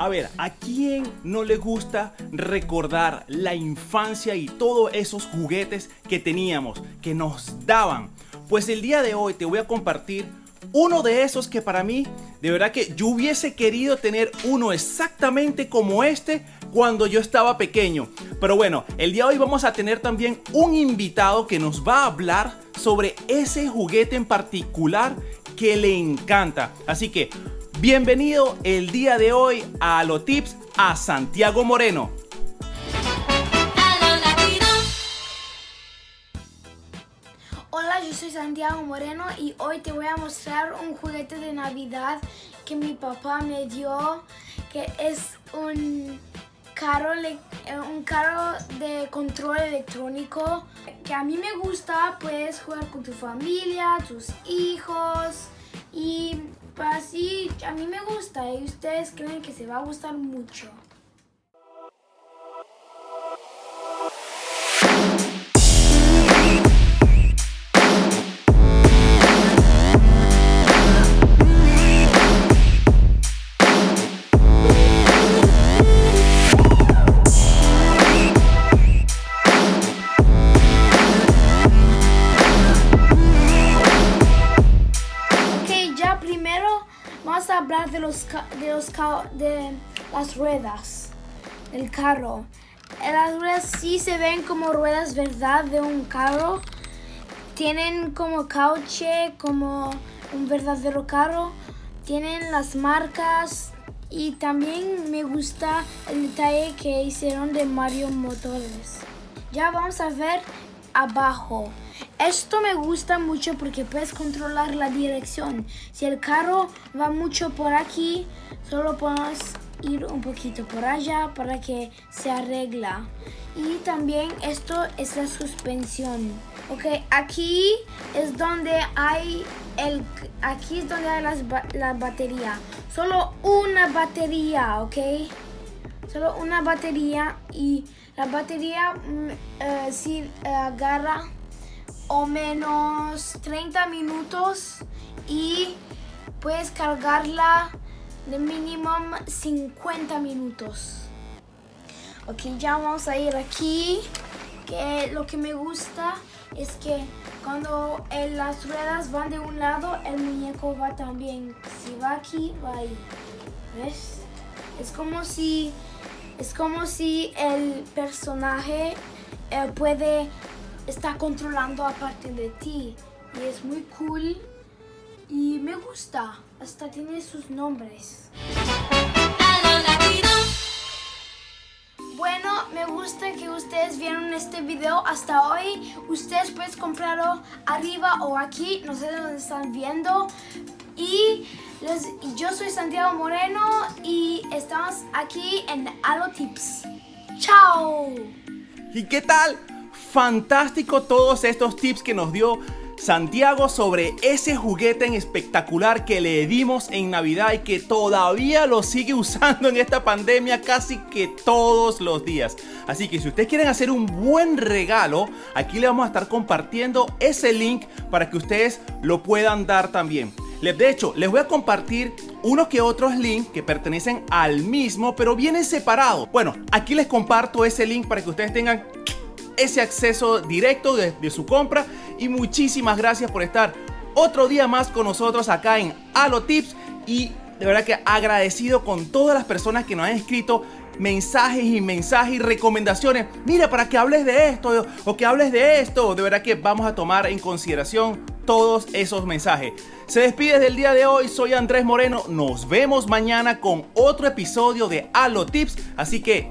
A ver, ¿a quién no le gusta recordar la infancia y todos esos juguetes que teníamos, que nos daban? Pues el día de hoy te voy a compartir uno de esos que para mí, de verdad que yo hubiese querido tener uno exactamente como este cuando yo estaba pequeño. Pero bueno, el día de hoy vamos a tener también un invitado que nos va a hablar sobre ese juguete en particular que le encanta. Así que Bienvenido el día de hoy a los tips a Santiago Moreno. Hola, yo soy Santiago Moreno y hoy te voy a mostrar un juguete de Navidad que mi papá me dio, que es un carro, eh, un carro de control electrónico que a mí me gusta, puedes jugar con tu familia, tus hijos y así a mí me gusta y ustedes creen que se va a gustar mucho. Hablar de los de los de las ruedas del carro. Las ruedas sí se ven como ruedas, ¿verdad? De un carro. Tienen como cauche, como un verdadero carro. Tienen las marcas y también me gusta el detalle que hicieron de Mario Motores. Ya vamos a ver abajo. Esto me gusta mucho porque puedes controlar la dirección. Si el carro va mucho por aquí, solo puedes ir un poquito por allá para que se arregla. Y también esto es la suspensión. Ok, aquí es donde hay el aquí es donde hay la batería. Solo una batería, ok. Solo una batería y la batería mm, eh, si agarra o menos 30 minutos y puedes cargarla de mínimo 50 minutos. Ok, ya vamos a ir aquí. Que lo que me gusta es que cuando las ruedas van de un lado, el muñeco va también. Si va aquí, va ahí. ¿Ves? Es como si, es como si el personaje eh, puede está controlando aparte de ti y es muy cool y me gusta, hasta tiene sus nombres. Bueno, me gusta que ustedes vieron este video hasta hoy. Ustedes pueden comprarlo arriba o aquí, no sé de dónde están viendo. Y yo soy Santiago Moreno y estamos aquí en Alo Tips. ¡Chao! ¿Y qué tal? fantástico todos estos tips que nos dio Santiago sobre ese juguete espectacular que le dimos en Navidad y que todavía lo sigue usando en esta pandemia casi que todos los días. Así que si ustedes quieren hacer un buen regalo, aquí le vamos a estar compartiendo ese link para que ustedes lo puedan dar también. De hecho, les voy a compartir unos que otros links que pertenecen al mismo, pero vienen separados. Bueno, aquí les comparto ese link para que ustedes tengan ese acceso directo de, su compra y muchísimas gracias por estar otro día más con nosotros acá en Halo Tips y de verdad que agradecido con todas las personas que nos han escrito mensajes y mensajes y recomendaciones. Mira, para que hables de esto o que hables de esto. De verdad que vamos a tomar en consideración todos esos mensajes. Se despide del día de hoy. Soy Andrés Moreno. Nos vemos mañana con otro episodio de Halo Tips. Así que